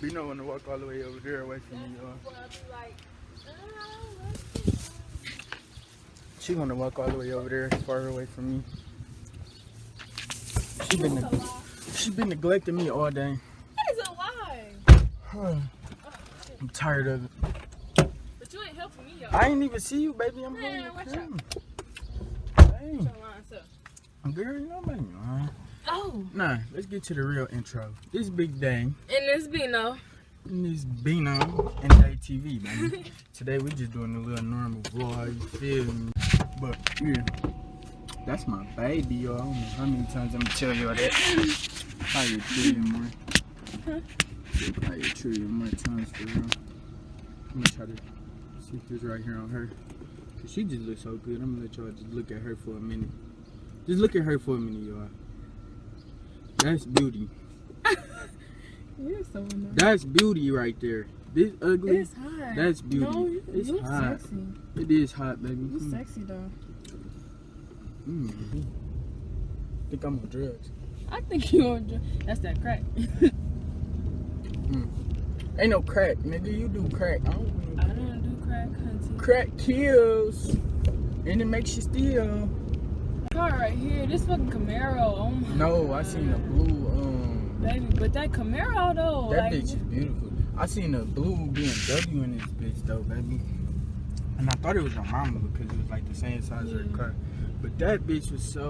Bino wanna walk all the way over there away from me, y'all. Well, I'll be like, oh, She wanna walk all the way over there, far away from me. She been she been neglecting me all day. That is a lie. I'm tired of it. But you ain't helping me, yo. I ain't even see you, baby. I'm Man, going to out. come. Hey, Your line, so. girl, you know me. Oh. Nah, let's get to the real intro. This big day. And this Bino. And this Bino and ATV, baby. Today we just doing a little normal vlog, you feel me? But yeah, that's my baby, y'all. I don't know how many times I'm gonna tell y'all that. Probably a trillion more. Probably a trillion more times for real. I'm gonna try to see it's right here on her. Cause she just looks so good. I'm gonna let y'all just look at her for a minute. Just look at her for a minute, y'all. That's beauty. You're so annoying. That's beauty right there. This ugly. It's hot. That's beauty. No, you, It's you hot. sexy. It is hot, baby. You Mm. sexy though. Mm. Think I'm on drugs. I think you on drugs. That's that crack. Ain't no crack, nigga. You do crack. I don't I do don't do crack, hunty. crack kills, and it makes you steal. Car right here. This fucking Camaro. Oh my No, I seen a blue. Um, Baby, but that Camaro though. that like, bitch is beautiful. I seen a blue BMW in this bitch though, baby. And I thought it was your mama because it was like the same size of Yeah. her car. But that bitch was so.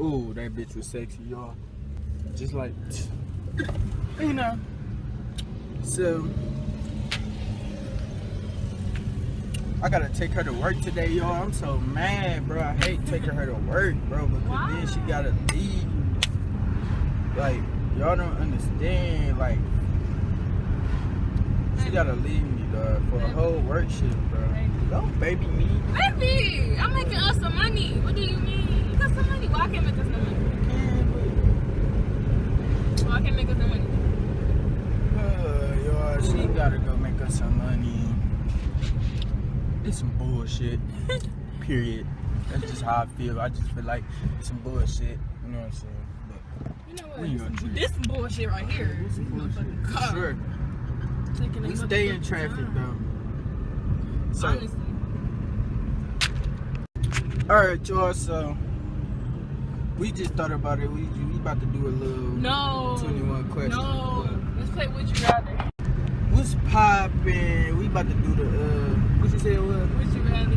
Ooh, that bitch was sexy, y'all. Just like, you know. So, I gotta take her to work today, y'all. I'm so mad, bro. I hate taking her to work, bro, because then she gotta leave. Like, y'all don't understand. Like, she gotta leave me, dog, for a whole work shift, bro. Don't baby me. Baby, I'm making us some money. What do you mean? You got some money. Why I can't make us no money? Why I can't make us no money? Uh, y'all, she gotta go make us some money. It's some bullshit. Period. That's just how I feel. I just feel like it's some bullshit. You know what I'm saying? But You know what? We This, some bullshit right here. But This motherfucking car. sure. Taking We stay in traffic time. though. So, Honestly. alright, y'all. So, we just thought about it. We we about to do a little No. 21 questions. No. Let's play Would You Rather. What's poppin'? We about to do the uh, what you say it was? Would You Rather.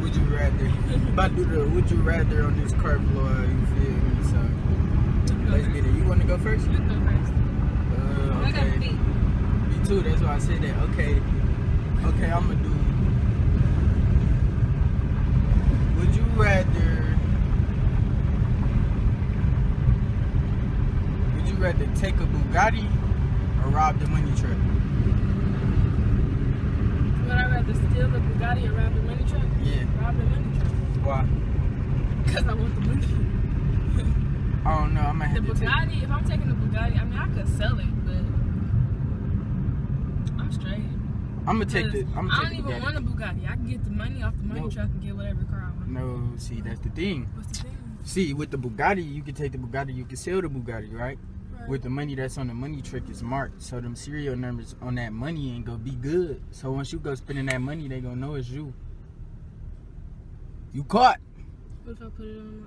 Would you rather? about to do the would you rather on this car floor? You feel me? So let's get it. You want to go first? You go first. Uh, I got a okay. beat. Me too. That's why I said that. Okay. Okay, I'm gonna do. Would you rather? Would you rather take a Bugatti or rob the money truck? I rather steal the Bugatti or rob the money truck? Yeah. Rob the money truck. Why? Because I want the money. I don't know. I'm gonna The have to take. Bugatti, if I'm taking the Bugatti, I mean, I could sell it, but I'm straight. I'm gonna take the. I'm gonna don't take the even want a Bugatti. I can get the money off the money No. truck and get whatever car I want. No, see, that's the thing. What's the thing? See, with the Bugatti, you can take the Bugatti, you can sell the Bugatti, right? With the money that's on the money trick is marked, so them serial numbers on that money ain't gonna be good. So once you go spending that money, they gonna know it's you. You caught. What if I put it on my...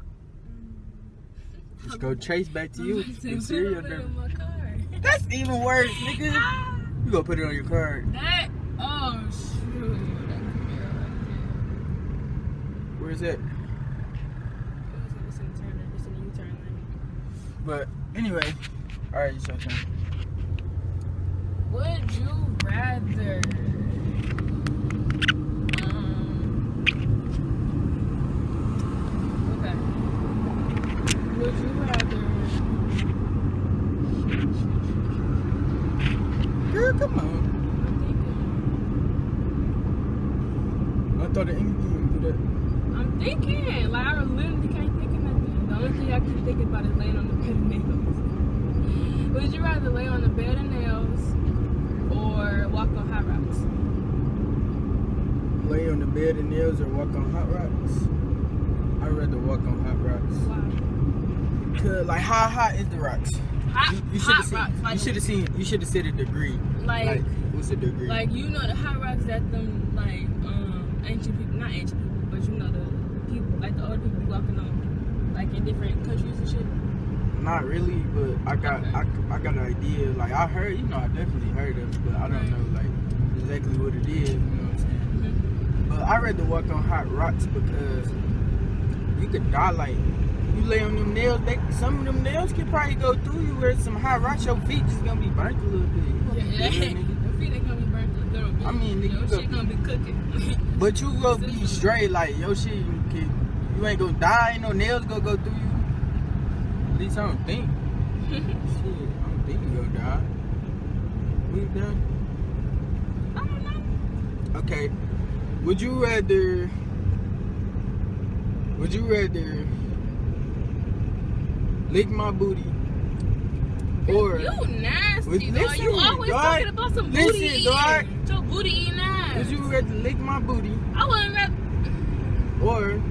Just go chase back to you. put serial it number. on my car. That's even worse, nigga. Ah, You gonna put it on your card. that... Oh, shoot. That Where's that? there. It's in the turn lane. It's in the U-turn lane. But anyway, all right, it's your turn. Would you rather? Um, okay. Would you rather? Girl, come on. I'm I thought of anything to do that. thinking. I'm thinking. Like I literally can't think of nothing. The only thing I keep thinking about is laying on the bed of nails. Would you rather lay on the bed of nails or walk on hot rocks? On the bed and nails or walk on hot rocks? I'd rather walk on hot rocks. Cause like how hot is the rocks? hot, You, you should have rocks. seen. Like, You should have seen. You should have said a degree. like, Like, what's a degree? Like you know the hot rocks that them like um ancient people, not ancient people, but you know the people, like the older people walking on, like in different countries and shit. Not really, but I got Okay. I, I got an idea. Like I heard, you know, I definitely heard of it, but I don't Right. know like exactly what it is. You know what I'm saying? But I rather walk on hot rocks because you could die like you lay on them nails. They, some of them nails could probably go through you. Where some hot rocks, your feet just gonna be burnt a little bit. You gonna be Yeah, yeah. Your feet ain't gonna be burnt a little bit. I mean, nigga, your go- shit gonna be cooking. But you gonna be straight like your shit. You, can, you ain't gonna die. Ain't no nails gonna go through you. At least I don't think. Shit, I don't think you gonna die. We done. I don't know. Okay. Would you rather? Would you rather lick my booty or you nasty, With- dog. listen, You always dog. talking about some Listen, booty eating. dog. Your booty eating ass. would you rather lick my booty I wouldn't rather. or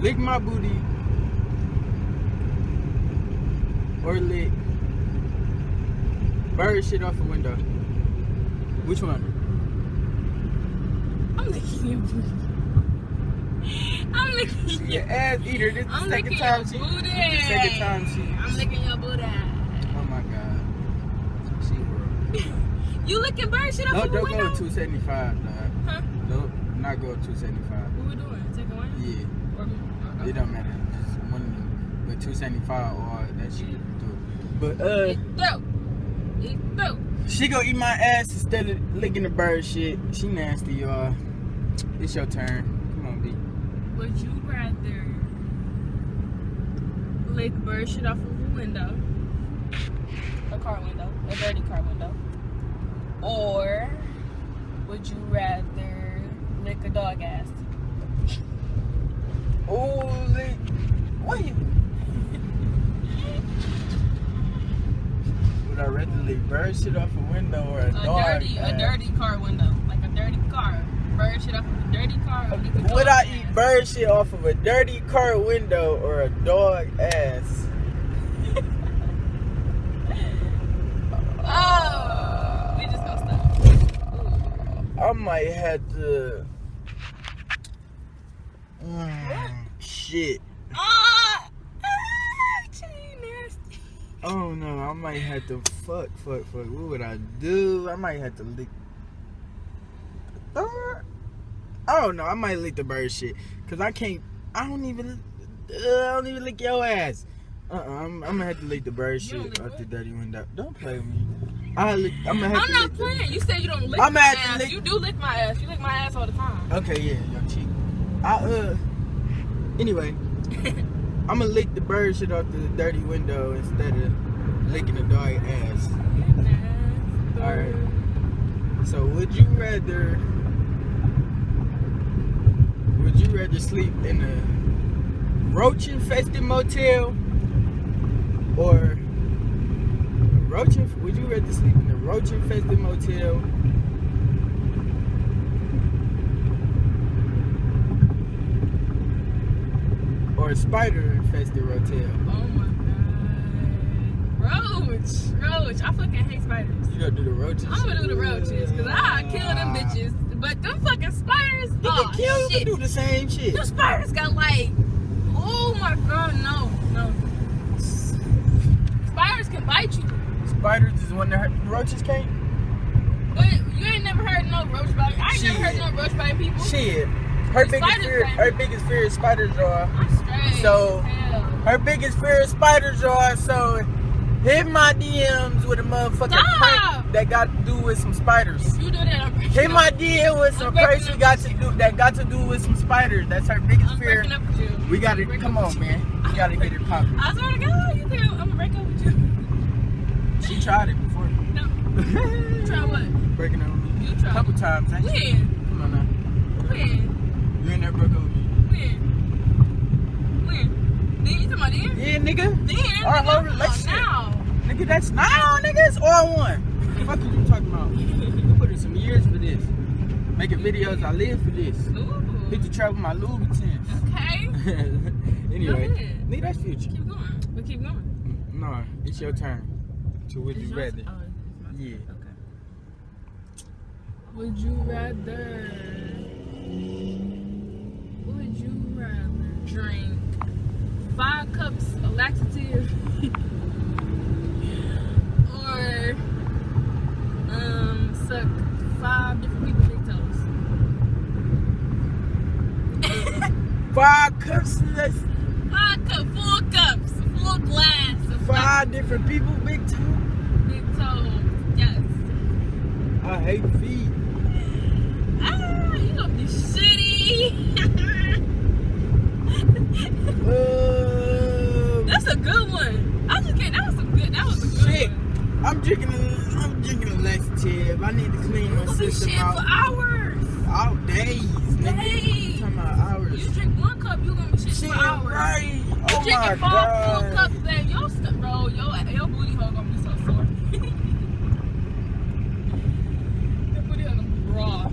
lick my booty or lick bird shit off a window? Which one? I'm licking your booty. I'm licking your. ass eater. This is I'm the second time she. booty. This is the second time she. I'm licking your booty. Oh my god. She horrible. You licking bird shit off No, don't go to 275, dog. Huh? Don't not go to 275. What we doing? Taking one? Yeah, Or, or, it don't matter. Just one of them. But 275 or that shit. But uh, Eat through. Eat through. She gonna eat my ass instead of licking the bird shit. She nasty, y'all. It's your turn. Come on, B. Would you rather lick bird shit off of a window, a car window, a dirty car window, or would you rather lick a dog ass? Oh, lick. Wait. Would I rather bird shit off a window or a, A dog? dirty, a dirty car window, like a dirty car. Bird shit off of a dirty car. Or lick a Would I ass? eat bird shit off of a dirty car window or a dog ass? Oh, we just gonna stop. I might have to. Mm, shit. Ah, ah, she nasty. Oh no, I might have to fuck, fuck, fuck. What would I do? I might have to lick. the. I don't know. I might lick the bird shit, cause I can't. I don't even. Uh, I don't even lick your ass. Uh, uh I'm, I'm gonna have to lick the bird shit what? the dirty window. Don't play with me. I lick. I'm gonna have I'm to not lick the- playing. You said you don't lick I'm my the ass. lick- You do lick my ass. You lick my ass all the time. Okay, yeah, your cheek. I uh. Anyway, I'm gonna lick the bird shit off the dirty window instead of licking the dog ass. Alright. So would you rather? Would you rather sleep in a roach infested motel or roach? Would you rather sleep in a roach infested motel? A spider infested motel? Oh my god. Roach. Roach. I fucking hate spiders. You gonna do the roaches? I'm gonna do the roaches because I kill them bitches. But them fucking spiders. You oh can kill shit. and do the same shit. Them spiders got like. Oh my god, no, no. Spiders can bite you, Spiders is when the roaches can't. but you ain't never heard no roach bite. I ain't never heard no roach bite people. Shit. Her biggest fear, her biggest fear is. I'm straight. So-. Her biggest fear is spiders, y'all. So hit my DMs with a motherfucking Stop. prank that got to do with some spiders. You do that, I'm Hit my DM with some I'm breaking pranks up got to do that got to do with some spiders. That's her biggest I'm fear. breaking up with you. We got to come on, man. We got to get it popping. I swear to God, you can. I'm gonna break up with you. She tried it before. No, try what? Breaking up You a try. couple times. When? Come on now. When? You ain't never broke up with me. When? When? Then you talking about then? Yeah, Our nigga, whole I'm talking about relationship. Now. Nigga, that's now, nigga. It's all one. What the fuck are you talking about? You put in some years for this. Making videos, I live for this. Ooh. Hit the travel my Louis. Okay. anyway, nigga, that's future. Keep going. We keep going. No, it's your turn. To would It's you rather? Oh, it's my turn. Yeah. Okay. Would you rather? Would you rather drink five cups of laxative or um suck five different people's big toes? Five cups. That's five cup, full cups, full glass of five different people. Big two. big toes. Yes. I hate feet. Ah, you gonna be shitty. Uh, That's a good one. I just can't. That was a good. That was a good Shit. one. I'm drinking. I'm drinking a laxative. I need to clean You my system shit out. for hours. All days, nigga. Days. Talking about hours. You drink one cup, you gonna be shit, Shit, for hours. right. You Oh my drinking five full cups, then your st- bro, your your booty hole gonna be so sore. your booty hole gonna be raw.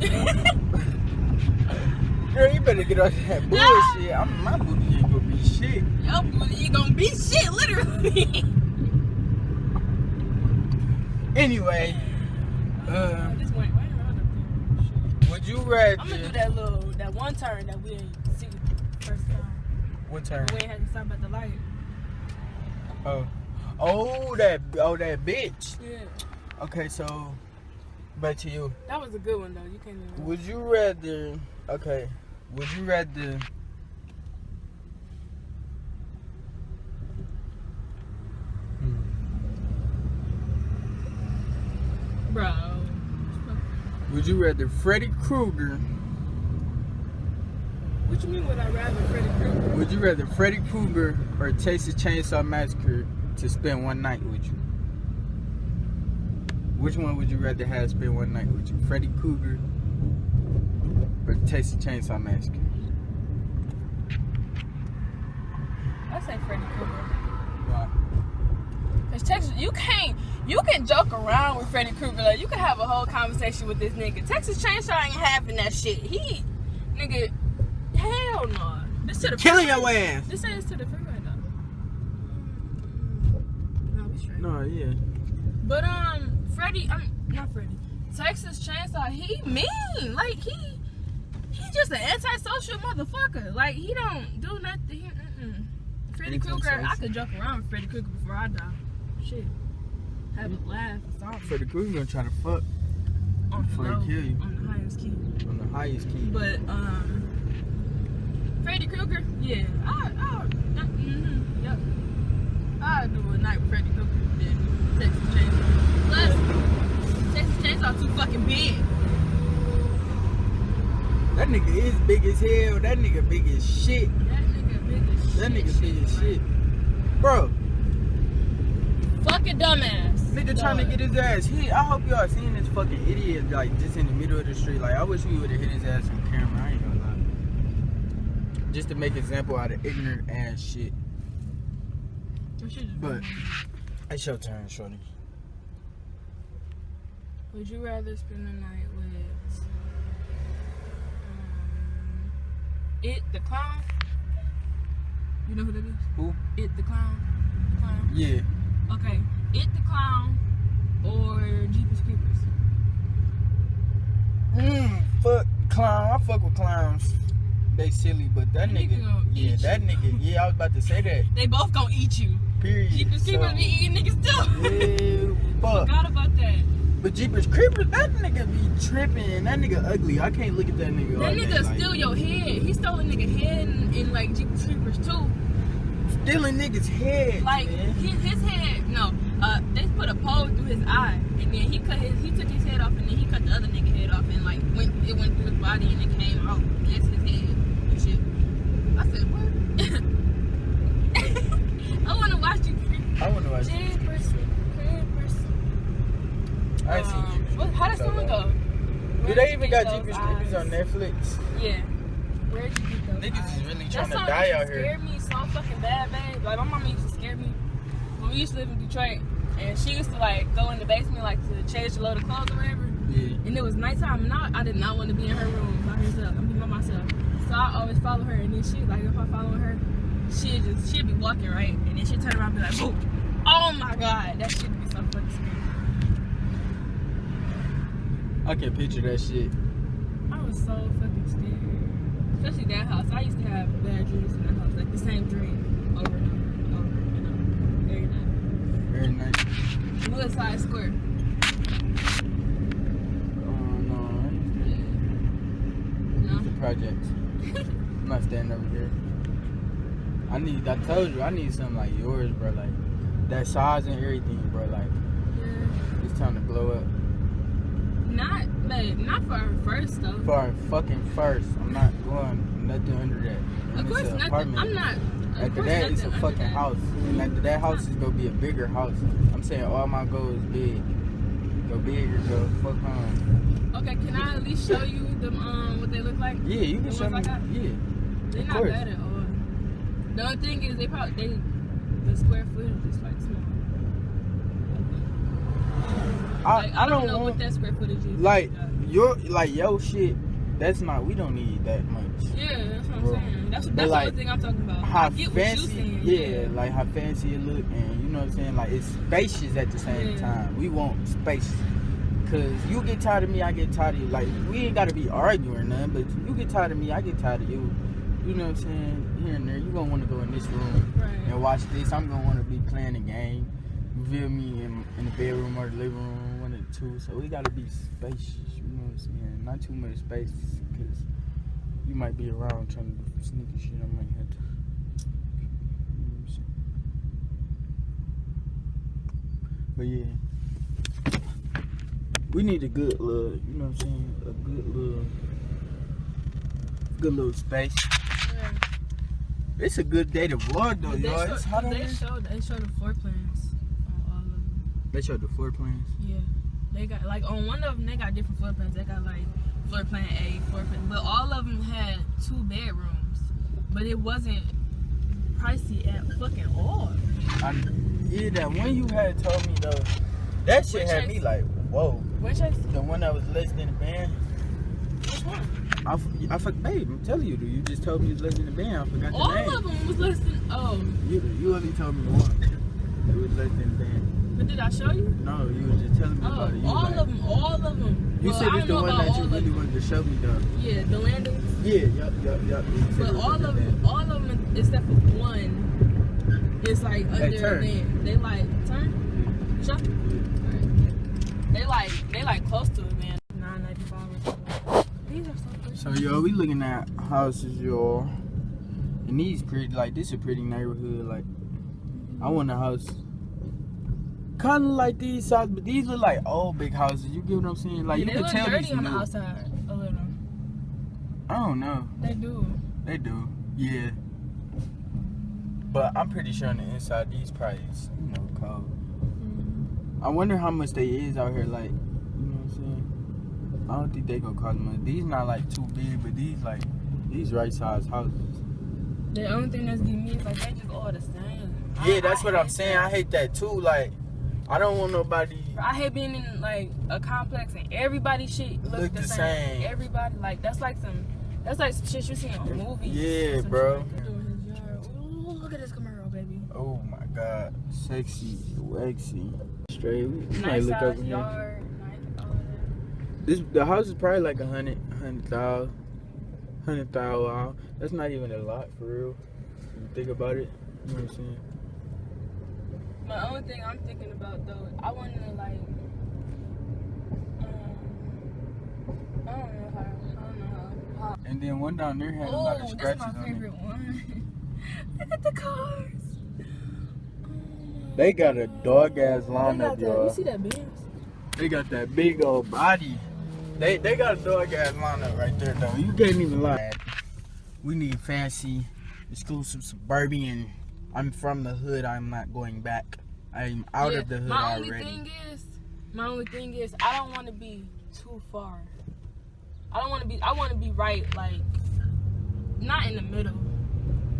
Girl, you better get off that bullshit. I'm, my booty ain't gonna be shit. your booty gonna be shit, literally. Anyway, um, this went right around up there. would you rather? I'm gonna do that little, that one turn that we didn't see first time. What turn? We had to stop at the light. Oh, oh that, oh that bitch. Yeah. Okay, so back to you. That was a good one though. You can't even. Would you rather? Okay, would you rather? Hmm. Bro. Would you rather Freddy Krueger? What you mean would I rather Freddy Krueger? Would you rather Freddy Krueger or Texas Chainsaw Massacre to spend one night with you? Which one would you rather have spend one night with you? Freddy Krueger or Texas Chainsaw Massacre? I say Freddy Krueger. Why? Cause Texas, you can't, you can joke around with Freddy Krueger. Like you can have a whole conversation with this nigga. Texas Chainsaw ain't having that shit. He, nigga, hell no. This to the Killing your ass. This says to the freeway though. No, we straight. No, yeah. But um, Freddie, I'm not Freddie. Texas Chainsaw, he mean. Like he, he just an antisocial motherfucker. Like he don't do nothing. He, mm-mm. Freddy Krueger, I could joke around with Freddy Krueger before I die. Shit, have a laugh or something. Freddy Krueger gonna try to fuck on the before he low, kill you. on the highest key. on the highest key. But um, Freddy Krueger, yeah, I, I, mm-hmm, yep, I do a night with Freddy Krueger than Texas Chainsaw. Plus, Texas Chainsaw too fucking big. That nigga is big as hell. That nigga big as shit. That nigga big as shit. That nigga big as shit. Bro, Fucking dumbass. Nigga trying to get his ass hit. I hope y'all seen this fucking idiot like just in the middle of the street. Like I wish we would have hit his ass on camera. I ain't gonna lie. Just to make example out of ignorant ass shit. But it's your turn, shorty. Would you rather spend the night with um, it the clown? You know who that is? Who? It the clown. Clown. Yeah. Okay. It the clown or Jeepers Creepers. Mm, fuck clown. I fuck with clowns. They silly, but that That nigga, nigga yeah, that you. nigga, yeah, I was about to say that. They both gonna eat you. Period. Jeepers Creepers So, be eating niggas too. Yeah, fuck. Forgot about that. But Jeepers Creepers, that nigga be tripping. That nigga ugly. I can't look at that nigga. That nigga like, steal your head. He stole a nigga head in, in like Jeepers Creepers too. stealing niggas' head. Like his, his head, no. Uh, they put a pole through his eye, and then he cut his, he took his head off, and then he cut the other nigga head off, and like went, it went through his body, and it came out. That's his head and shit. I said, what? I want to watch you. I wonder why. Jeepers Creepers. I ain't seen Um, Jeepers what- How that Creepers song so long. go? Do Where'd they even got Jeepers Creepers on Netflix? Yeah. Where'd you get those Niggas eyes? is really That trying to song die out to here. scare me so fucking bad, babe. Like my mama used to scare me when we used to live in Detroit, and she used to like go in the basement like to change the load of clothes or whatever. Yeah. And it was nighttime, and I, I did not want to be in her room by herself. I'm be by myself. So I always follow her, and then she like if I follow her, she'll just she'd be walking right, and then she'll turn around and be like, boom. Oh my god, that shit be so fucking scary. I can picture that shit. I was so fucking scared. Especially that house. I used to have bad dreams in that house, like the same dream over and over, and over and over, every night. Very nice. Woodside Square. Oh no, No. it's a project. I'm not standing over here. I need. I told you, I need something like yours, bro. Like that size and everything, bro. Like Yeah. it's time to blow up. Not, like, not for our first though. For our fucking first, I'm not going nothing under that. And Of course, nothing. I'm not. After that, it's a fucking that. house. And after that house is gonna be a bigger house. I'm saying all my goals big. Go bigger, go fuck home. Okay, can I at least show you them um what they look like? Yeah, you can The show me. I got? Yeah. They're Of not course. bad at all. The only thing is they probably they the square footage is like small. I, Like, I don't know want what that square footage is. like your like yo shit. That's not. We don't need that much. Yeah, that's what I'm Bro. saying. That's, that's like, the thing I'm talking about. How I get what fancy? you saying. yeah, like how fancy it look, and you know what I'm saying. Like it's spacious at the same Yeah. time. We want space. Cause you get tired of me, I get tired of you. Like we ain't gotta be arguing or nothing, but you get tired of me, I get tired of you. You know what I'm saying? Here and there, you gonna want to go in this room Right. and watch this. I'm gonna want to be playing a game. You feel me in, in the bedroom or the living room, one of the two. So we gotta be spacious. You know what I'm saying? Not too much space, cause you might be around trying to do some sneaky shit. I might have to. You know what I'm saying? But yeah. We need a good little, you know what I'm saying? A good little, good little space. Yeah. It's a good day to vlog though, they, y'all. show, It's hot they here. show they show the floor plans on all of them. They showed the floor plans. Yeah. They got like on one of them they got different floor plans. They got like floor plan A, floor plan, but all of them had two bedrooms, but it wasn't pricey at fucking all. I, yeah, that one you had told me though, that shit Which had me like, whoa. Which The one that was less than a band. which one? I, fuck, babe, I'm telling you, dude. You just told me it was less than a band. I forgot All the name. of them was less than oh. You, you only told me one. It was less than a band. But did I show you? No, you was just telling me Oh, about it. You all like, of them, all of them. You well, said it's the one that you really wanted to show me though. Yeah, the landings. Yeah, yup, yup, yup. You But all of them, all of them except for one, is like under turn. land. They like turn. Alright. They like they like close to it, man. Nine ninety five. These are so pretty. So yo, we looking at houses, y'all. And these pretty, like this is a pretty neighborhood. Like, I want a house, kind of like these houses, but these look like old big houses. You get what I'm saying? Like Yeah, you they can look tell dirty these on the outside a little. I don't know. They do. They do, yeah. But I'm pretty sure on the inside these probably is, you know, cold. Mm-hmm. I wonder how much they is out here. Like, you know what I'm saying? I don't think they gonna cost much. These not like too big, but these like these right size houses. The only thing that's getting me is like they just all the same. Yeah, I- that's I what I'm saying. that. I hate that too. Like, I don't want nobody. I hate being in like a complex and everybody shit look, Look the, the same. same. Everybody like that's like some that's like some shit you see on movies. Yeah, bro. like they do in his yard. Ooh, look at this Camaro, baby. Oh my God, sexy, waxy, straight. We we might Nice look here. yard. Nice. This the house is probably like a hundred, hundred thousand, hundred thousand. That's not even a lot for real. When you think about it, you know what I'm saying? My only thing I'm thinking about though, I want to like, um, I don't know how, I don't know how. how And then one down there had a lot of oh, this is scratches my on favorite it. one. Look at the cars. They got a dog ass lineup, that. You see that Benz? They got that big old body. They they got a dog ass lineup right there though. You can't even lie. We need fancy, exclusive suburban. I'm from the hood. I'm not going back. I'm out Yeah, of the hood my only already. thing is, my only thing is, I don't want to be too far. I don't want to be. I want to be right, like, not in the middle,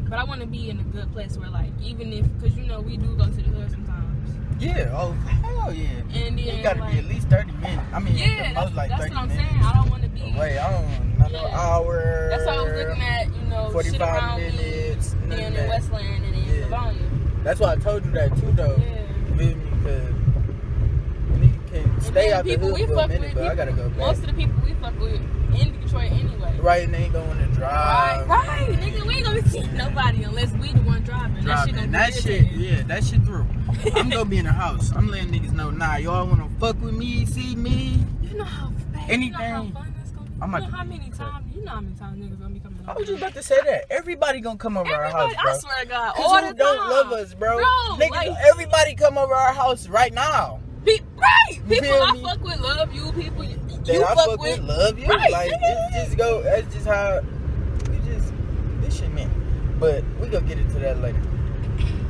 but I want to be in a good place where, like, even if, cause you know we do go to the hood sometimes, Yeah. Oh hell yeah. and then It gotta like, be at least 30 minutes. I mean, yeah, most like that's 30 what I'm minutes. saying. I don't want to be. Wait, I don't. Not no Yeah. hour. That's why I was looking at, you know, shit 45 around me minutes. none being in. Westland That's why I told you that too, though. Yeah. Feel me? Because nigga can And stay out the people hood we for a fuck minute, with, but I gotta go back. Most of the people we fuck with in Detroit anyway. Right, and they ain't going to drive. right, nigga. We ain't gonna seeing nobody unless we the one driving. That shit That be shit, yeah, that shit through. I'm gonna be in the house. I'm letting niggas know, nah, y'all wanna fuck with me, see me? You know how babe, You know how Anything. fun that's gonna be. I'm you know how many times? You know how many times niggas gonna be coming. I was just about to say that. Everybody gonna come over our house, bro. I swear to God, all who the don't time. love us, bro? Bro, Nigga, like- everybody come over our house right now. Right, people I me? fuck with love you. People you, That you I fuck, fuck with. with, love you. Right, Like it's just go. That's just how we just this shit man. But we gonna get into that later.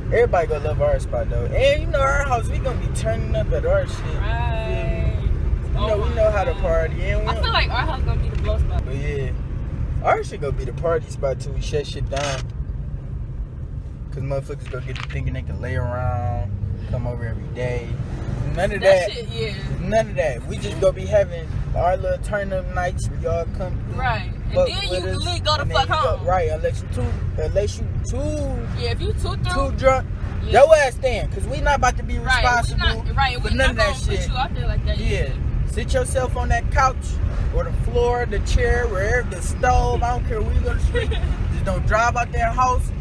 Everybody gonna love our spot though, and you know our house. We gonna be turning up at our shit. Right. You know Oh we my know how to party, and we I feel like our house gonna be the blow spot. But yeah, our shit gonna be the party spot till we shut shit down. Cause motherfuckers gonna get to thinking they can lay around, come over every day. None of That that. shit, yeah. None of that. We just gonna be having our little turn up nights y'all come through. Right. And then you us, really go to fuck you go- home. right, unless you too unless you too Yeah, if you too too drunk. Yeah. Your ass stand, cause we not about to be Right, responsible we not, right, for we none of that shit. you out there like that. Yeah. Sit yourself on that couch or the floor, the chair, wherever the stove, I don't care where you go to sleep. Just don't drive out that house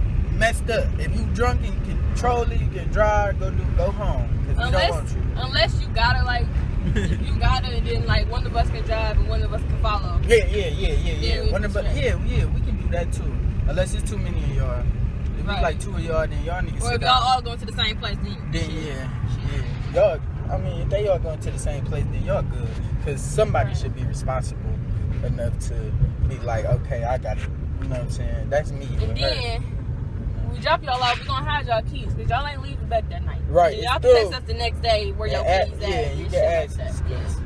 messed up. If you drunk and you can control it, you can drive, go do go home. Cause we don't Unless, want you. unless you gotta like, you gotta, and then like one of us can drive and one of us can follow. Yeah, yeah, yeah, yeah, Yeah, yeah. we One of can us, yeah, yeah, we can do that too. Unless it's too many of y'all. If Right. it's like two of y'all, then y'all niggas Or if y'all all going to the same place, then, Then shit. yeah, yeah. Y'all, I mean, if they all going to the same place, then y'all good. Cause somebody Right. should be responsible enough to be like, okay, I got it. You know what I'm saying? That's me. And her. We drop y'all off. We gonna hide y'all keys because y'all ain't leaving back that night. Right, y'all can text us the next day where Yeah, your ask- keys yeah, at. you can ask like us, that. 'cause